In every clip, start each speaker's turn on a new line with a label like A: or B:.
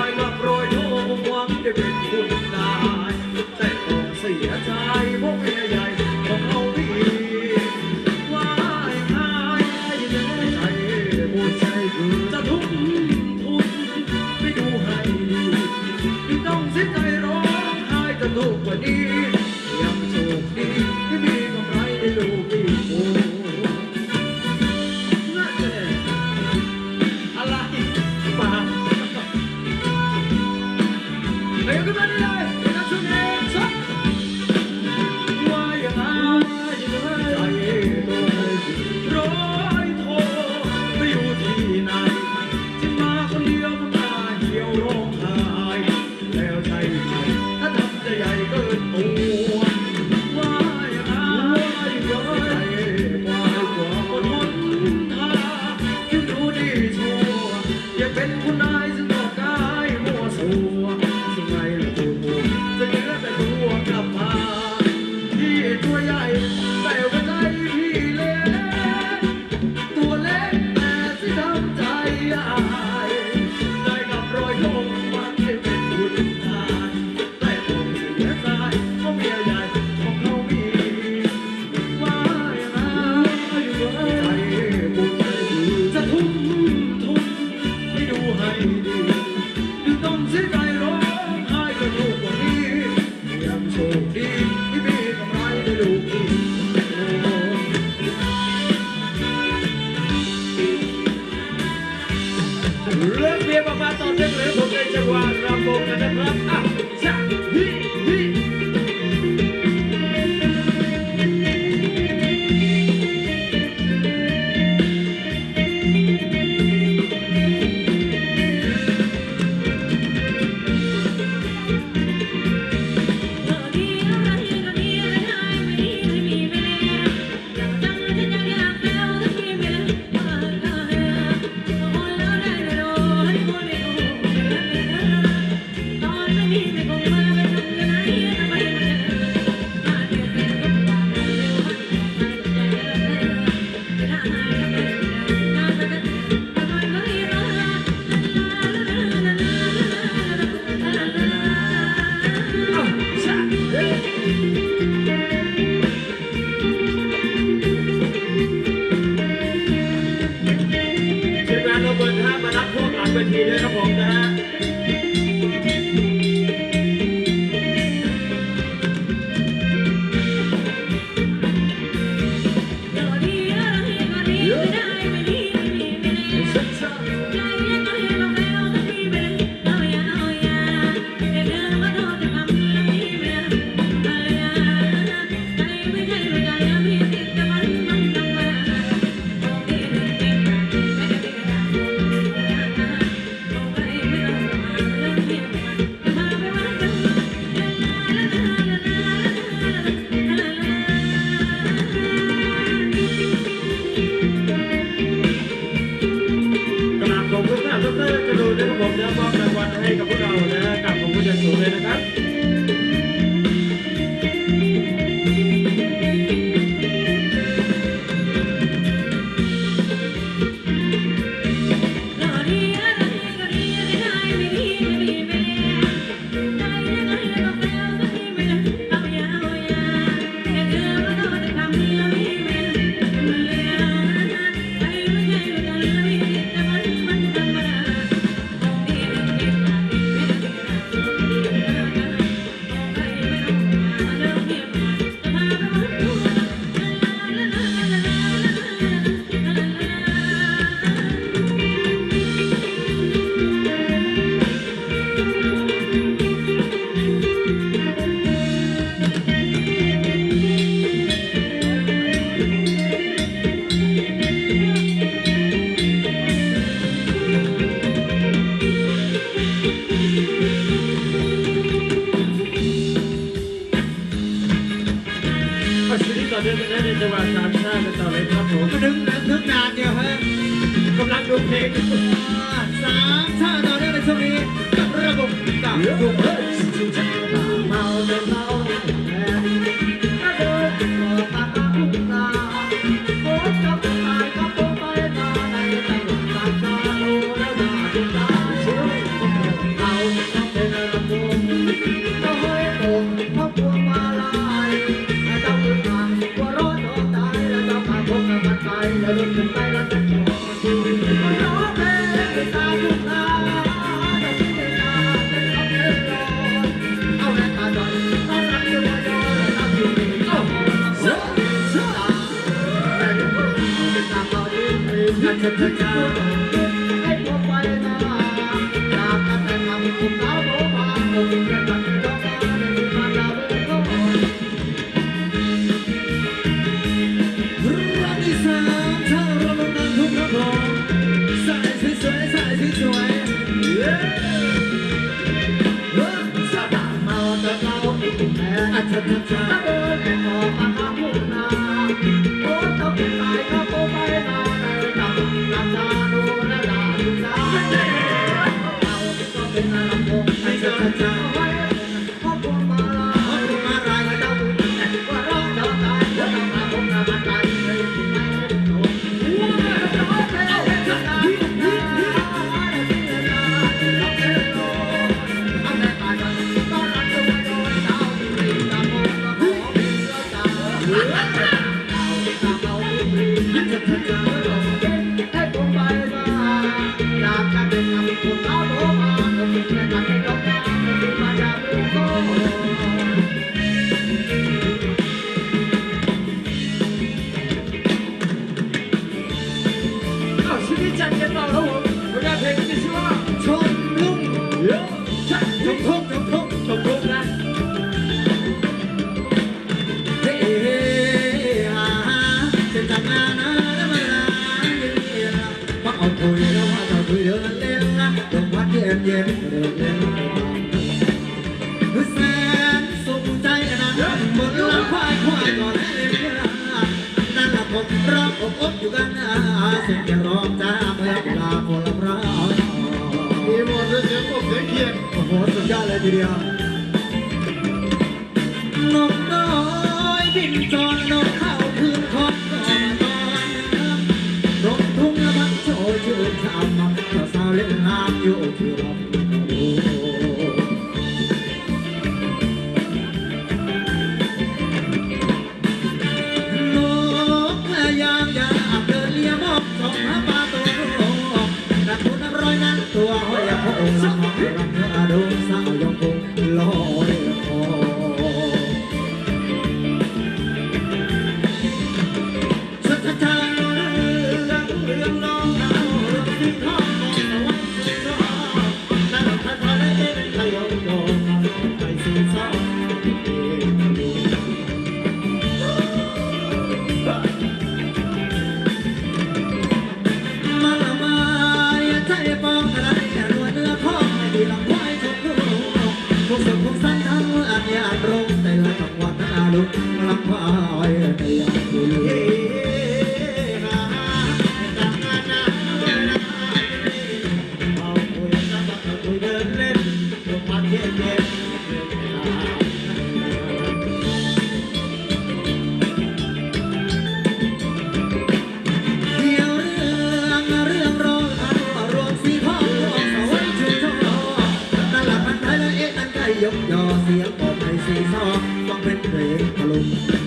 A: าย papa, tenter de me sauver, je vois la peau que je trappe. cho bà sạch ra, tao lấy nó phủ cái đứng, nước nam nhiều hơn, không làm được thiệt. time. cho tôi đưa lên đồng hát em nhé sen sung chay nắng mừng lắm khoai khoai còn em นั่นละผม
B: ร้องอบอบอยู่กันเสียงจะร้องจ้าเมื่
A: อเว
B: ลาคนละเรามี
C: หมดเสียงอบเสียงเพียง
B: โอ้โหสุดยอดเลยทีเดียว ยกยอเสียง สีซอต้องเป็นเพลงตลก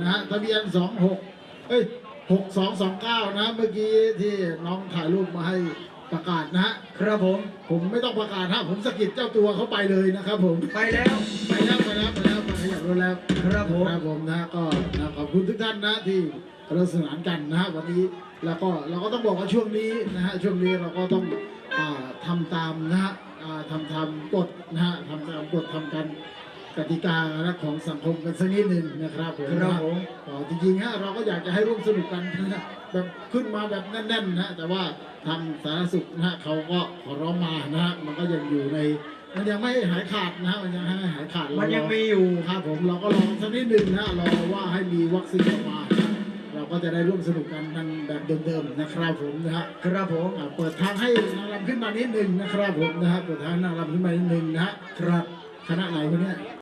B: นะ
C: ฮะทะเบียนสองหกเอ้ยหกสองสองเก้านะเมื่อกี้ที่น้องถ่ายรูปมาให้ประกาศนะฮะ
A: ครับผม
C: ผมไม่ต้องประกาศถ้าผมสะกิดเจ้าตัวเขาไปเลยนะครับผม
A: ไปแล้ว
C: ไปแล้วไปแล้วไปแล้วไปอยับรถแล้ว
A: ครับผม
C: ครับผมนะก็นะขอบคุณทุกท่านนะที่เระสนานกันนะฮะวันนี้แล้วก็เราก็ต้องบอกว่าช่วงนี้นะฮะช่วงนี้เราก็ต้องทำตามนะฮะทำทำกฎนะฮะทำตามกฎทำกัน กติกานะของสังคมกันสักนิดหนึ่งนะครับผม
A: ครับผม
C: ก็จริงๆฮะเราก็อยากจะให้ร่วมสนุกกันนะฮะแบบขึ้นมาแบบแน่นๆนะฮะแต่ว่าทางสาธารณสุขนะฮะเขาก็ขอร้องมานะฮะมันก็ยังอยู่ใน มันยังไม่หายขาดนะฮะมันยังให้หายขาดเรา
A: มันยัง
C: รอ
A: มีอยู่
C: ครับผมเราก็รอสักนิดหนึ่งนะรอว่าให้มีวัคซีนออกมานะเราก็จะได้ร่วมสนุกกันนั่งแบบเดิมๆนะครับผมนะฮะ
A: ครับผม
C: อ่าเปิดทางให้นางรำขึ้นมานิดหนึ่งนะครับผมนะฮะเปิดทางให้นางรำขึ้นมานิดหนึ่งนะฮะครับคณะไหนวะเนี่ย